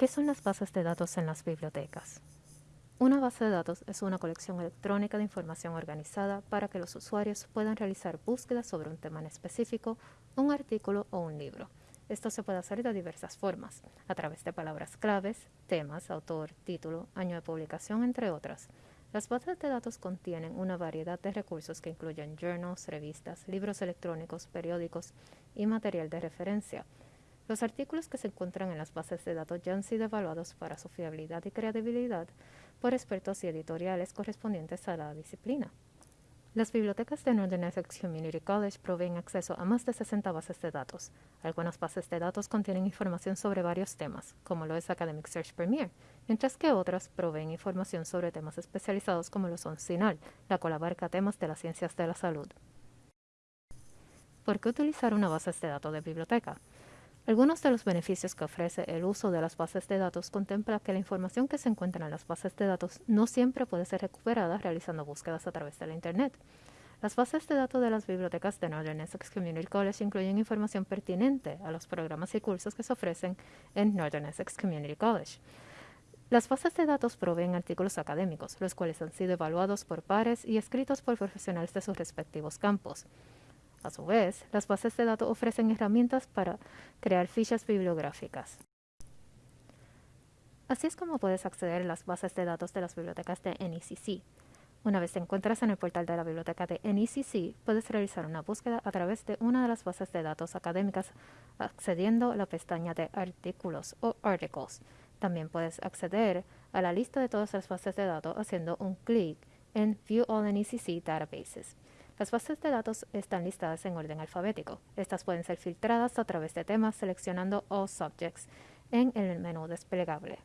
¿Qué son las bases de datos en las bibliotecas? Una base de datos es una colección electrónica de información organizada para que los usuarios puedan realizar búsquedas sobre un tema en específico, un artículo o un libro. Esto se puede hacer de diversas formas, a través de palabras claves, temas, autor, título, año de publicación, entre otras. Las bases de datos contienen una variedad de recursos que incluyen journals, revistas, libros electrónicos, periódicos y material de referencia. Los artículos que se encuentran en las bases de datos ya han sido evaluados para su fiabilidad y credibilidad por expertos y editoriales correspondientes a la disciplina. Las bibliotecas de Northern Essex Community College proveen acceso a más de 60 bases de datos. Algunas bases de datos contienen información sobre varios temas, como lo es Academic Search Premier, mientras que otras proveen información sobre temas especializados como lo son SINAL, la cual abarca temas de las ciencias de la salud. ¿Por qué utilizar una base de datos de biblioteca? Algunos de los beneficios que ofrece el uso de las bases de datos contempla que la información que se encuentra en las bases de datos no siempre puede ser recuperada realizando búsquedas a través de la Internet. Las bases de datos de las bibliotecas de Northern Essex Community College incluyen información pertinente a los programas y cursos que se ofrecen en Northern Essex Community College. Las bases de datos proveen artículos académicos, los cuales han sido evaluados por pares y escritos por profesionales de sus respectivos campos. A su vez, las bases de datos ofrecen herramientas para crear fichas bibliográficas. Así es como puedes acceder a las bases de datos de las bibliotecas de NECC. Una vez te encuentras en el portal de la biblioteca de NECC, puedes realizar una búsqueda a través de una de las bases de datos académicas accediendo a la pestaña de artículos o articles. También puedes acceder a la lista de todas las bases de datos haciendo un clic en View All NECC Databases. Las bases de datos están listadas en orden alfabético. Estas pueden ser filtradas a través de temas seleccionando All Subjects en el menú desplegable.